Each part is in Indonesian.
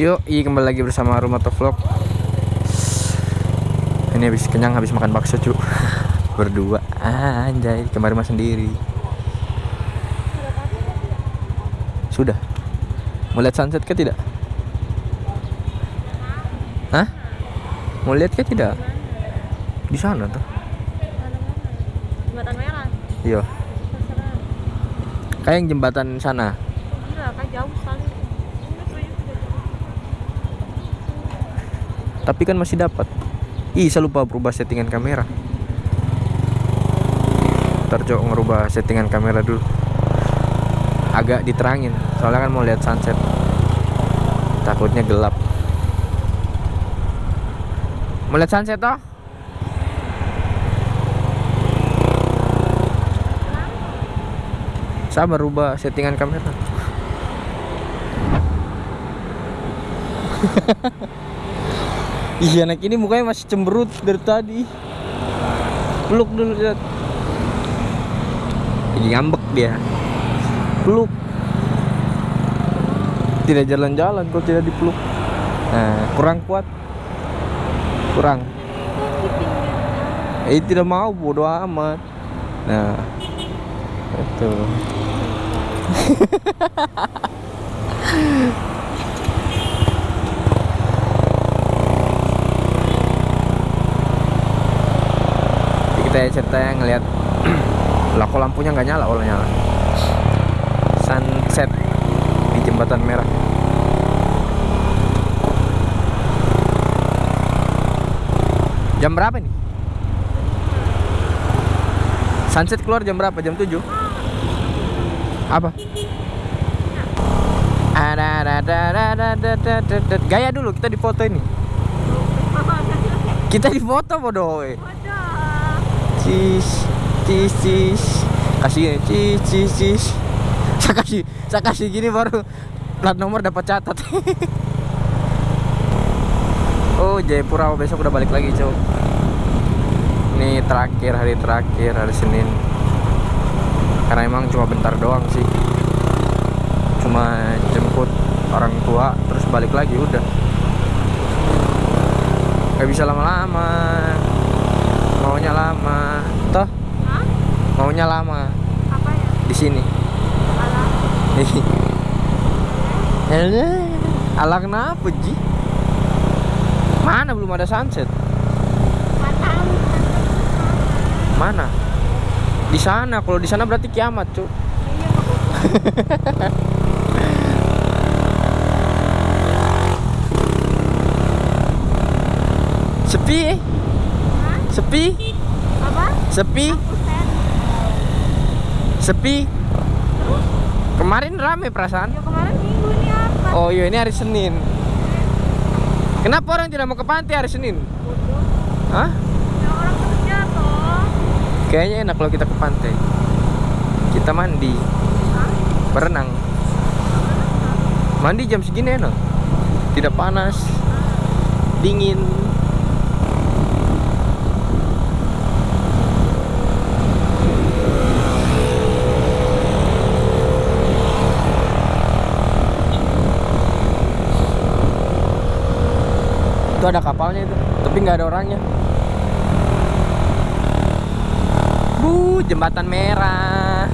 Yuk, iya kembali lagi bersama Rumah Vlog. Ini habis kenyang habis makan bakso, cu. Berdua. Anjay, kemarin mah sendiri. Sudah. Mau lihat sunset ke tidak? Hah? Mau lihat ke tidak? Di sana tuh. Jembatan merah. Iya. Kayak yang jembatan sana. Gila, kan jauh sekali. Ini kayaknya tidak jauh. Tapi kan masih dapat. Ih, saya lupa berubah settingan kamera. Ntar coba ngerubah settingan kamera dulu. Agak diterangin, soalnya kan mau lihat sunset. Takutnya gelap. Mau lihat sunset toh? Saya merubah settingan kamera. Iya anak ini mukanya masih cemberut dari tadi. Peluk dulu lihat. Lagi ngambek dia. Peluk. Tidak jalan-jalan kalau tidak dipeluk. Nah, kurang kuat. Kurang. Eh tidak mau bodoh amat. Nah. Itu. cerita yang ngelihat lah kok lampunya nggak nyala oh nyala. Sunset di jembatan merah. Jam berapa nih sunset keluar jam berapa? Jam 7 apa? Ada ada ada ada ada gaya dulu kita di foto ini kita di foto bodoh cis cis cis. Kasih cis cis cis. Saya kasih saya kasih gini baru plat nomor dapat catat. Oh Jayapura besok udah balik lagi cow ini terakhir hari terakhir hari Senin. Karena emang cuma bentar doang sih. Cuma jemput orang tua terus balik lagi udah. Nggak bisa lama-lama maunya lama toh Hah? maunya lama Apa ya? di sini Alah. Alah, ala kenapa Ji? Mana belum ada sunset? Mana? Di sana. Kalau di sana berarti kiamat, Cuk. Bagus. Sepi, eh? Hah? sepi? Sepi, sepi. Kemarin rame perasaan. Ya kemarin minggu ini apa? Oh iya ini hari Senin. Kenapa orang tidak mau ke pantai hari Senin? Bodoh. Hah? Ya orang kerja toh. Kayaknya enak kalau kita ke pantai. Kita mandi, Hah? berenang. Mandi jam segini enak. Tidak panas, dingin. Itu ada kapalnya itu, tapi nggak ada orangnya. Bu, jembatan merah.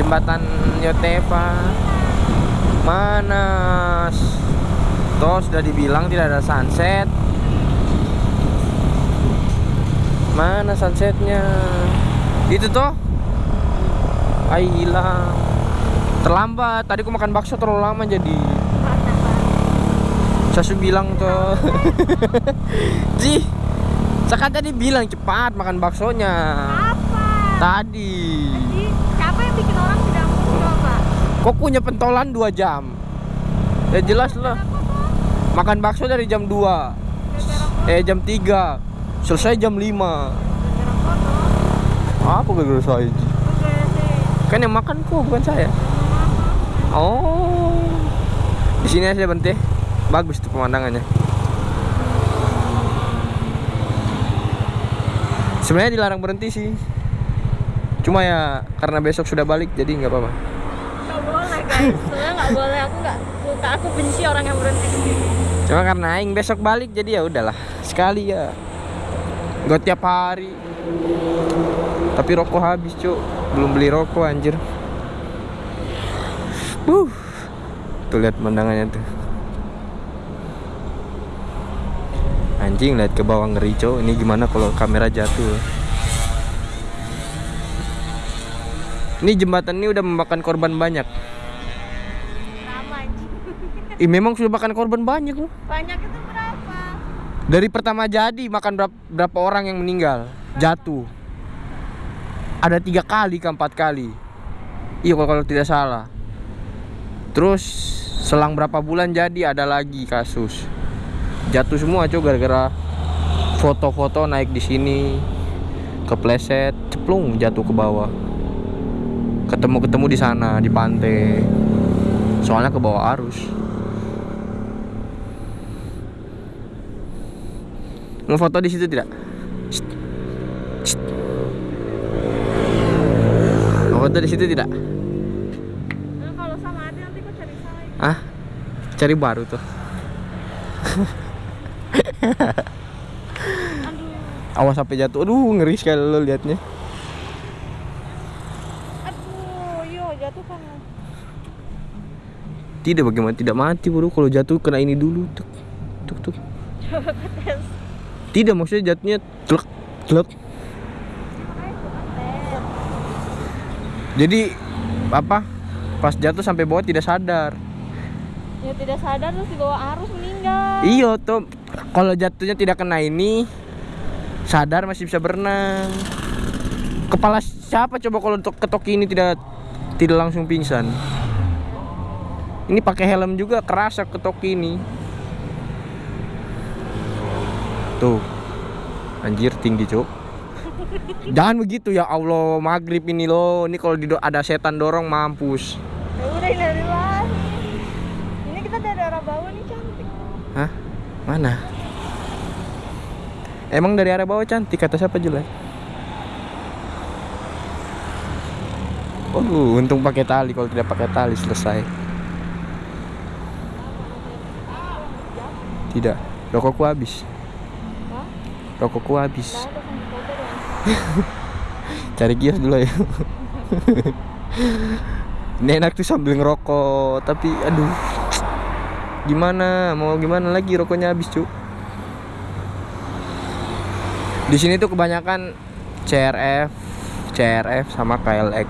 Jembatan Yotepa. Mana? Toh sudah dibilang tidak ada sunset. Mana sunsetnya? Itu toh. Ay hilang. Terlambat. Tadi aku makan bakso terlalu lama jadi. Saya sudah bilang tuh. Ji, saya kan tadi bilang cepat makan baksonya. Apa? Tadi. Jadi, siapa yang bikin orang tidak mau coba? Kok punya pentolan 2 jam? Ya jelas lah. Makan bakso dari jam 2 Gara-gara Eh jam 3 Selesai jam 5 Gara-gara kotor. Apa gara-gara saya Ji? Kan yang makan kok bukan saya Oh di sini aja Bante Bagus tuh pemandangannya Sebenarnya dilarang berhenti sih Cuma ya karena besok sudah balik jadi nggak apa-apa Gak boleh guys, sebenarnya gak boleh. Aku gak, suka aku benci orang yang berhenti di Cuma karena aing besok balik jadi ya udahlah. Sekali ya. Gak tiap hari. Tapi rokok habis, Cuk. Belum beli rokok anjir. Uh. Tuh lihat pemandangannya tuh. Anjing lihat ke bawah ngeri, Cuk. Ini gimana kalau kamera jatuh? Ini jembatan ini udah memakan korban banyak. Ih, memang sudah makan korban banyak loh. banyak itu berapa Dari pertama jadi makan berapa, berapa orang yang meninggal jatuh. Ada tiga kali ke empat kali. Iya kalau, kalau tidak salah. Terus selang berapa bulan jadi ada lagi kasus jatuh semua cuy gara-gara foto-foto naik di sini kepleset ceplung jatuh ke bawah ketemu-ketemu di sana di pantai soalnya ke bawah arus Mau foto di situ tidak? Shh. Shh. Mau foto di situ tidak? nah, kalau sama hati nanti kau cari saya Ah, cari baru tuh. aduh Awas sampai jatuh. Aduh, ngeri sekali lo liatnya. aduh yo jatuh kan Tidak bagaimana tidak mati bro kalau jatuh kena ini dulu tuk tuk tuk. Tidak maksudnya jatuhnya coba tes Jadi apa? Pas jatuh sampai bawah tidak sadar. ya tidak sadar terus dibawa arus meninggal Iya tuh kalau jatuhnya tidak kena ini sadar masih bisa berenang. Kepala siapa coba kalau untuk ketok ini tidak tidak langsung pingsan? Ini pakai helm juga kerasa ketok ini. Tuh. Anjir tinggi, Cuk. Jangan begitu ya Allah, maghrib ini loh. Ini kalau ada setan dorong mampus. ya udah ini dari lahir ini kita dari arah bawah nih cantik Hah? Mana? Emang dari arah bawah cantik kata siapa jelek? Oh, untung pakai tali. Kalau tidak pakai tali selesai. Tidak, rokokku habis. Rokokku habis. Cari kios dulu ya. Ini enak tuh sambil ngerokok, tapi aduh. Gimana? Mau gimana lagi rokoknya habis, Cuk. Di sini tuh kebanyakan CRF, CRF sama KLX.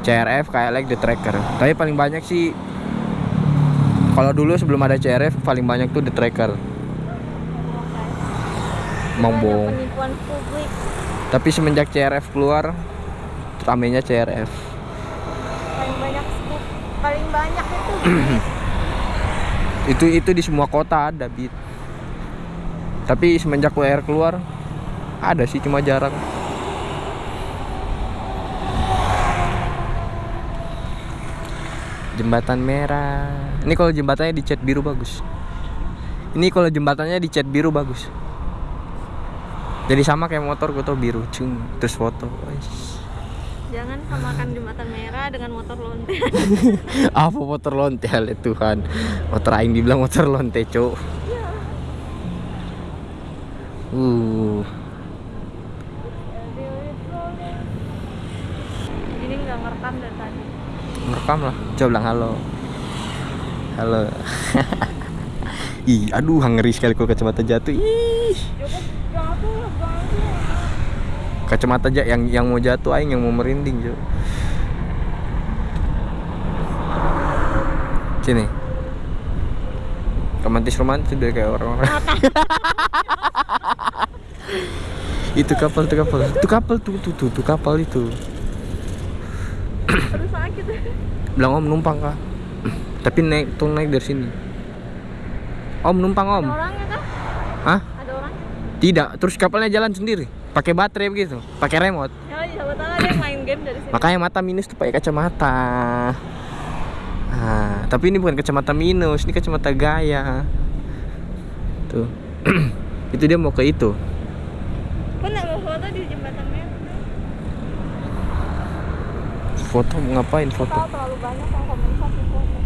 CRF, KLX the tracker. Tapi paling banyak sih kalau dulu sebelum ada CRF paling banyak tuh the tracker. Publik Tapi semenjak CRF keluar, ramenya CRF. paling banyak paling banyak itu itu itu di semua kota ada bit. Tapi semenjak WR keluar ada sih cuma jarang. Jembatan merah. Ini kalau jembatannya dicat biru bagus. Ini kalau jembatannya dicat biru bagus. Jadi sama kayak motor gue tau biru cung. Terus foto. Jangan samakan jembatan merah dengan motor lonte. Apa motor lontel ya Tuhan. Motor aing dibilang motor lonte cuk. Uh. Ini nggak ngerekam dari tadi. Ngerekam lah. Coba bilang halo. Halo. Ih aduh ngeri sekali kalau kacamata jatuh. Ih. Cukup jatuh jatuh kacamata aja yang yang mau jatuh aing yang mau merinding cuk sini romantis romantis deh kayak orang itu kapal itu kapal. Itu kapal tuh tuh tuh, tuh kapal itu. Aduh sakit. Bilang om numpang kah tapi naik tuh naik dari sini. Om numpang om. Ada orangnya kah Hah? ada orang tidak. Terus kapalnya jalan sendiri pakai baterai begitu pakai remote. Ya siapa tahu ada yang main game dari sini. Makanya mata minus tuh pakai kacamata. Nah, tapi ini bukan kacamata minus ini kacamata gaya. Tuh. Itu dia mau ke itu. Mau foto di jembatan merah? Foto ngapain foto? Terlalu banyak yang komen satu foto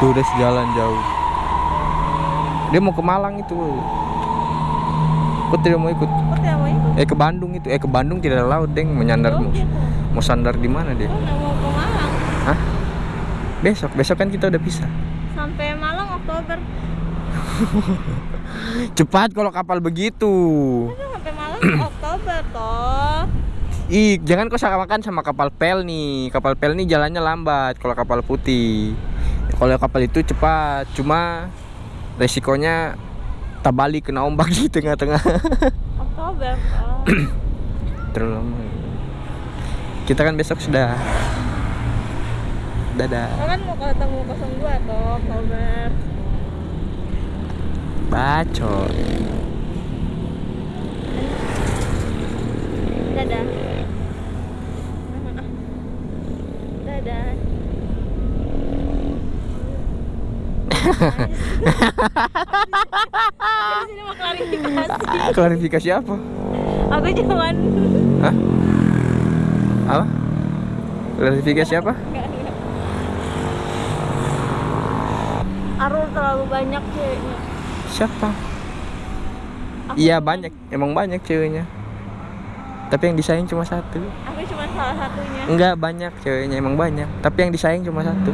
Tuh udah sejalan jauh. Dia mau ke Malang itu. Kok tidak mau ikut? Kok tidak mau ikut? Eh ke Bandung itu. Eh ke Bandung tidak ada laut, Deng. Menyandar Oh, mau, gitu. mau sandar di mana dia? Oh, mau ke Malang. Hah? Besok, besok kan kita udah bisa. Sampai Malang Oktober. Cepat kalau kapal begitu. Sampai Malang Oktober toh. Ih, jangan kau samakan sama kapal pel nih. Kapal pel nih jalannya lambat kalau kapal putih. Kalau kapal itu cepat, cuma resikonya tabali kena ombak di tengah-tengah. Oktober toh. Terlalu lama. Kita kan besok sudah. Dadah. Lo kan mau ketemu 02 toh Oktober. Bacot. Dadah. Dadah. mau klarifikasi. Ah, klarifikasi apa? Aku cuman Hah? Apa? Klarifikasi apa? Arul terlalu banyak ceweknya. Siapa? Iya cuman- banyak, emang banyak ceweknya. Tapi yang disayang cuma satu. Aku cuma salah satunya. Enggak banyak ceweknya, emang banyak. Tapi yang disayang cuma satu.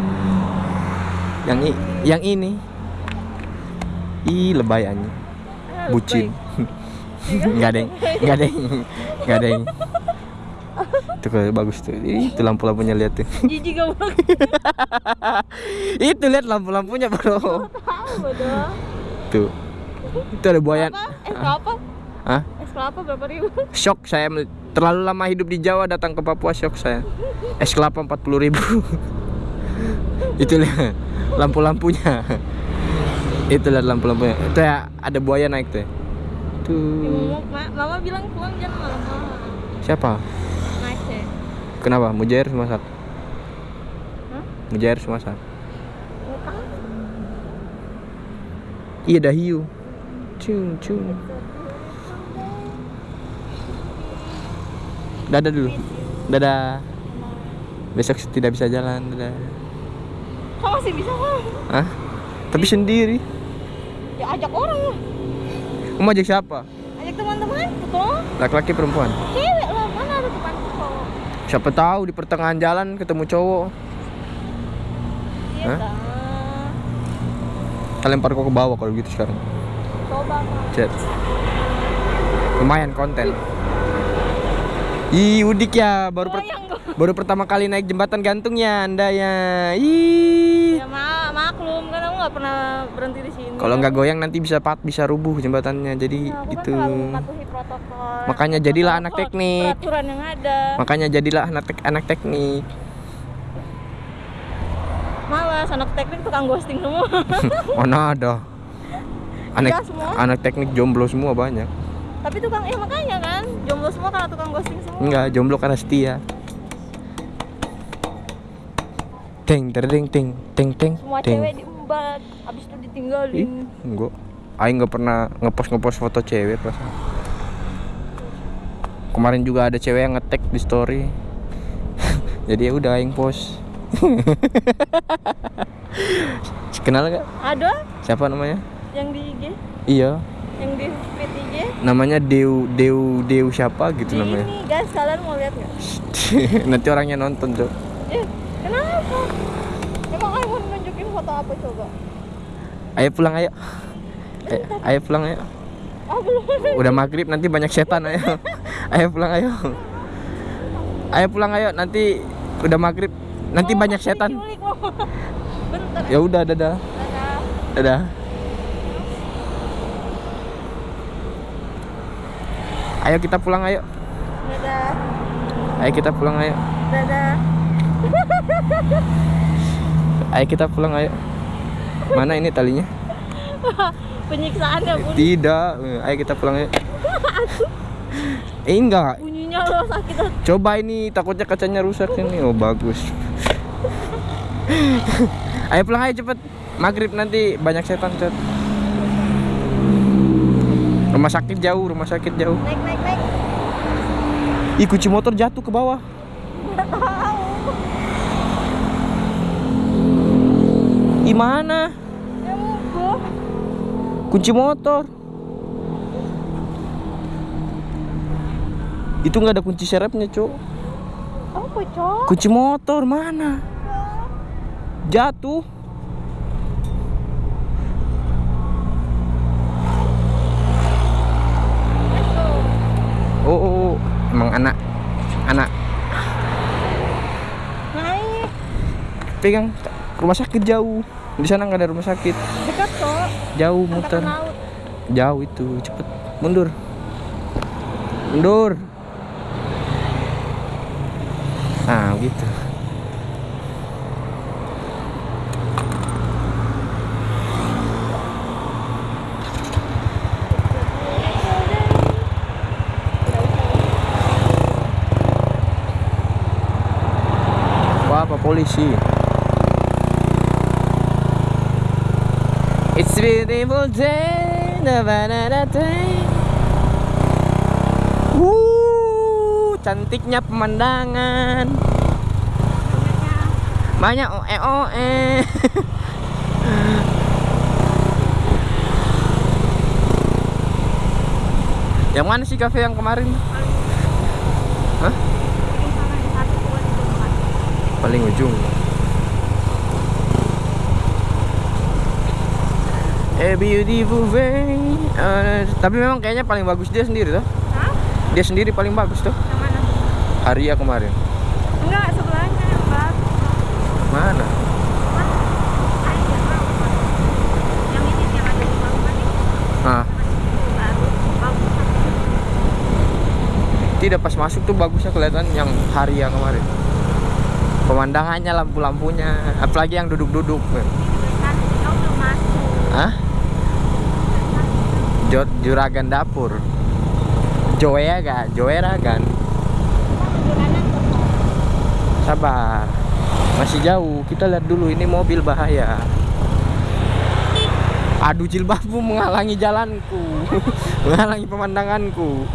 Yang i- yang ini. Ih, lebay anjing. Ah, Bucin. lebay. Enggak ada yang, enggak ada yang, enggak ada. Itu kalau bagus tuh. Ih, Itu lampu-lampunya lihat tuh. Itu lihat lampu-lampunya, Bro. Tahu bodoh. Tuh. Itu ada buaya. Apa? Es kelapa? Hah? Es kelapa berapa ribu? Shock saya terlalu lama hidup di Jawa datang ke Papua shock saya. Es kelapa 40 ribu. Itu lihat lampu-lampunya. Itu lihat lampu-lampunya. Itu ya ada buaya naik tuh. ya. Ya, Tuh. mama, ma- mama bilang pulang jangan malam-malam. Siapa? Ya. Kenapa? Mujair masak. Hah? Mujair masak. Nggak tahu. Iya dah hiu. Cung cung. Dadah dulu. Dadah. Besok tidak bisa jalan. Dadah. Kok masih bisa kan? Hah? Tapi sendiri. Ya ajak orang lah. Kamu ajak siapa? Ajak teman-teman toh. Laki-laki perempuan? Cewek lah, mana ada teman cowok. Siapa tahu di pertengahan jalan ketemu cowok. Iya Hah? dah. Kalian lempar kok ke bawah kalau gitu sekarang. Coba. Chat. Lumayan konten. Ih, udik ya, baru per- Goyang gua. Baru pertama kali naik jembatan gantung ya Anda ya. Ih. Ya ma maklum kan aku nggak pernah berhenti di sini. Kalau nggak goyang nanti bisa pat bisa rubuh jembatannya. Jadi Ya, aku kan itu. terlalu mematuhi protokol. Makanya jadilah anak teknik. Peraturan yang ada. Makanya jadilah anak tek- anak teknik. Malas anak teknik tukang ghosting semua. Mana ada. Anak Iya, semua. anak teknik jomblo semua banyak. Tapi tukang ya makanya kan jomblo semua karena tukang ghosting semua. Enggak, jomblo karena setia. Teng terdeng ting teng teng Semua teng. cewek diumbat, habis itu Ih, ditinggalin. enggak. Aing nggak pernah ngepost ngepost foto cewek pas. Kemarin juga ada cewek yang ngetek di story. Jadi ya udah aing post. Kenal gak? Ada Siapa namanya? yang di IG, Iya, yang di feed IG. namanya Dew Dew Dew siapa gitu Di namanya. ini guys, kalian mau lihat nggak? Nanti orangnya nonton, Cok. Eh, kenapa? Emang aku mau foto apa coba? Ayo pulang ayo. Ayo, ayo pulang ayo. Belum. Udah maghrib nanti banyak setan ayo. Ayo pulang ayo. Ayo pulang ayo nanti udah maghrib nanti Oh, banyak setan. Ya udah dadah. Dadah. Dadah. Ayo kita pulang ayo. Dadah. Ayo kita pulang ayo. Dadah. Ayo kita pulang ayo. Mana ini talinya? Penyiksaan ya bun. Tidak. Ayo kita pulang ayo. Eh enggak. Bunyinya lo sakit hati. Coba ini takutnya kacanya rusak ini. Oh bagus. ayo pulang ayo cepet. Maghrib nanti banyak setan cet. Rumah sakit jauh, rumah sakit jauh. Naik naik naik. Ih kunci motor jatuh ke bawah. Nggak tahu. Gimana? Mogok. Kunci motor. Itu nggak ada kunci serepnya. Apa, Cok? Kunci motor mana? Jatuh. Oh, oh, oh. emang anak anak pegang rumah sakit jauh. Di sana nggak ada rumah sakit. Dekat, Cok. Jauh muter. Jauh itu, cepet mundur. Mundur. Nah, gitu. Wah, apa polisi? Beautiful day, da ba da da day. Wuh, cantiknya pemandangan. Banyak oe oe. yang mana sih kafe yang kemarin? Hah? Paling ujung. A beautiful way. Eh, tapi memang kayaknya paling bagus dia sendiri tuh. Hah? Dia sendiri paling bagus tuh. Yang mana? Haria kemarin. Enggak, sebelahnya yang baru. Mana? Yang yang Ah, bagus. tidak pas masuk tuh bagusnya kelihatan yang Haria kemarin. Pemandangannya, lampu-lampunya, apalagi yang duduk-duduk. Kan belum masuk. Hah? Jod juragan dapur. Joeragan, Joeragan. Sabar. Masih jauh. Kita lihat dulu ini mobil bahaya. Aduh jilbabmu menghalangi jalanku. menghalangi pemandanganku.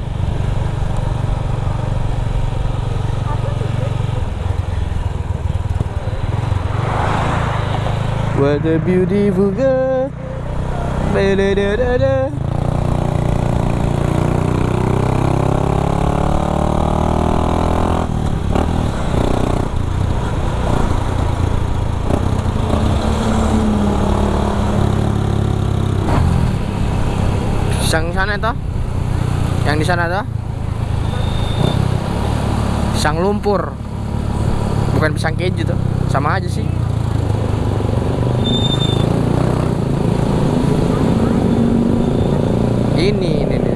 What a beautiful girl. Da-da-da-da-da. Yang sana itu? Yang di sana tuh? Pisang lumpur. Bukan pisang keju tuh. Sama aja sih. Ini, ini, ini.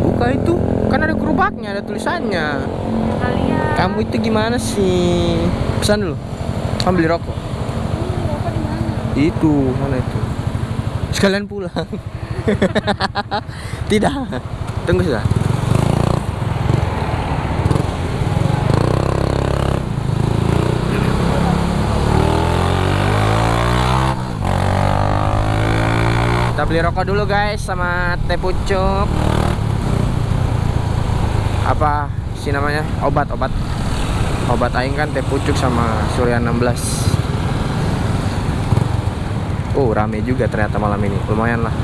Buka itu. Kan ada gerobaknya, ada tulisannya. Kamu itu gimana sih? Pesan dulu. Kamu beli rokok. Itu, mana itu? Sekalian pulang. Tidak. Tunggu sudah. Kita beli rokok dulu guys sama teh pucuk. Apa sih namanya? Obat, obat. Obat aing kan teh pucuk sama Surya 16. Oh, rame juga ternyata malam ini. Lumayan lah.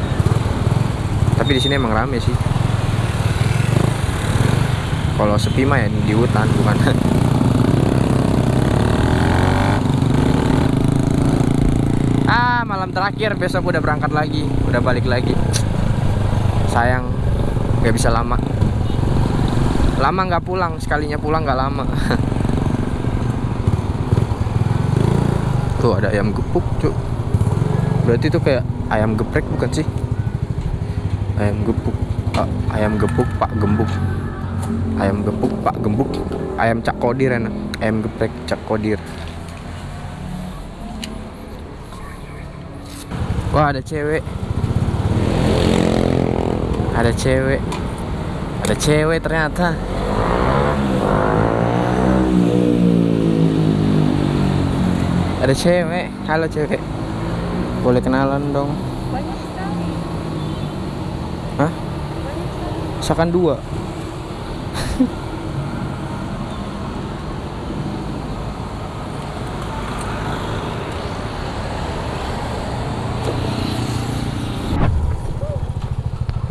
Tapi di sini emang rame sih. Kalau sepi mah ya di hutan bukan. ah, malam terakhir besok udah berangkat lagi, udah balik lagi. Sayang, nggak bisa lama. Lama nggak pulang, sekalinya pulang nggak lama. Tuh ada ayam gepuk, cuk. Berarti itu kayak ayam geprek bukan sih? Ayam gepuk, Ah, ayam gepuk Pak Gembuk. Ayam gepuk Pak Gembuk. Ayam Cak Kodir enak. Ayam geprek Cak Kodir. Wah ada cewek. Ada cewek. Ada cewek ternyata. Ada cewek. Halo cewek boleh kenalan dong banyak sekali hah misalkan dua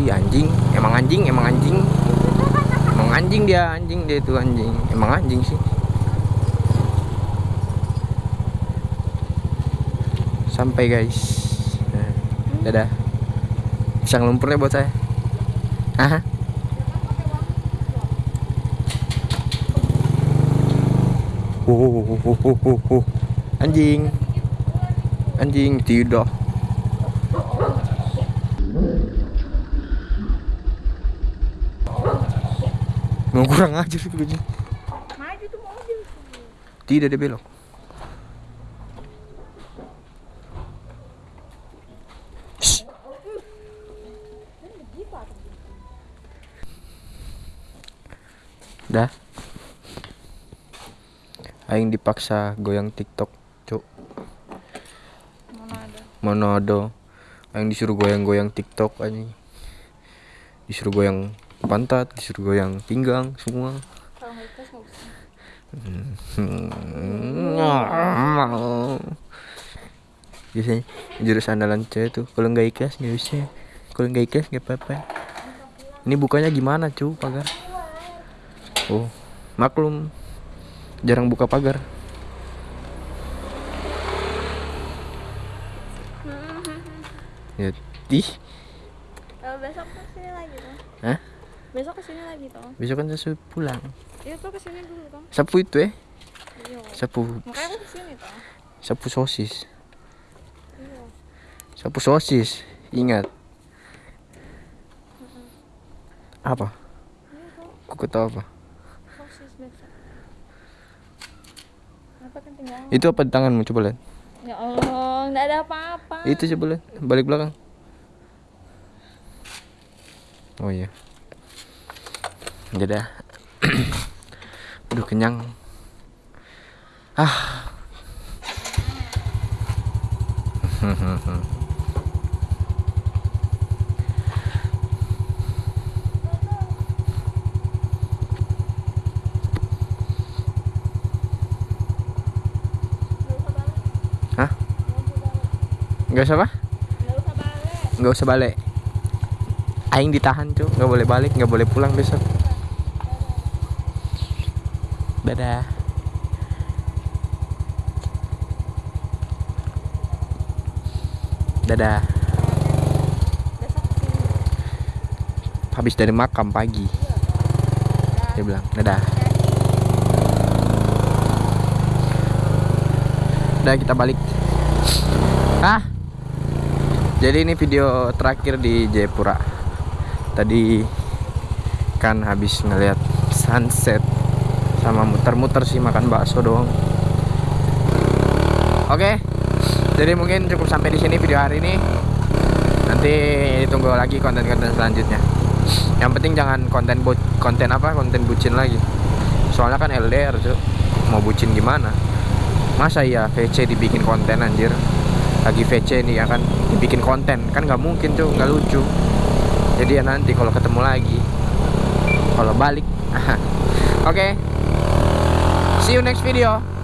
Ih anjing, emang anjing, emang anjing. Emang anjing dia, anjing dia itu anjing. Emang anjing sih. Sampai guys. Nah, dadah. Pisang lumpurnya buat saya. Hah? Oh, oh, oh, oh, oh, oh. Anjing. Anjing tidak. Mau kurang aja sih. Tidak dia belok. Dah. Aing dipaksa goyang TikTok, cuk. Mana ada? Aing disuruh goyang-goyang TikTok anjing. Disuruh goyang pantat, disuruh goyang pinggang semua. Biasanya jurus andalan cewek tuh kalau nggak ikhlas nggak usah. Kalau nggak ikhlas nggak apa-apa. Ini bukanya gimana cu pagar? Oh maklum jarang buka pagar. Ya, ih, Kalau besok ke sini lagi tuh. Hah? Besok ke sini lagi tuh. besok kan saya pulang. Iya tuh ke sini dulu tuh. Sapu itu eh, Iya. sapu, Makanya aku ke sini tuh. sapu sosis, Iya. sapu sosis. Ingat. Apa? Iya. Kuku tahu apa? Sosis besok. Tinggal? Itu apa di tanganmu coba lihat. Ya Allah, nggak ada apa-apa. Itu coba lihat, balik belakang. Oh iya. Dadah. Aduh kenyang. Ah. Hah? Enggak usah apa? Nggak usah balik. Enggak usah balik. Aing ditahan cuy, nggak boleh balik, nggak boleh pulang besok. Dadah. Dadah. Habis dari makam pagi. Dia bilang, dadah. Udah kita balik. Ah. Jadi ini video terakhir di Jayapura. Tadi kan habis ngeliat sunset sama muter-muter sih makan bakso doang. Oke. Jadi mungkin cukup sampai di sini video hari ini. Nanti tunggu lagi konten-konten selanjutnya. Yang penting jangan konten bu konten apa? Konten bucin lagi. Soalnya kan LDR, Cuk. Mau bucin gimana? Masa iya VC dibikin konten anjir? Lagi VC nih ya kan dibikin konten kan nggak mungkin tuh nggak lucu. Jadi ya nanti kalau ketemu lagi kalau balik. Oke. See you next video.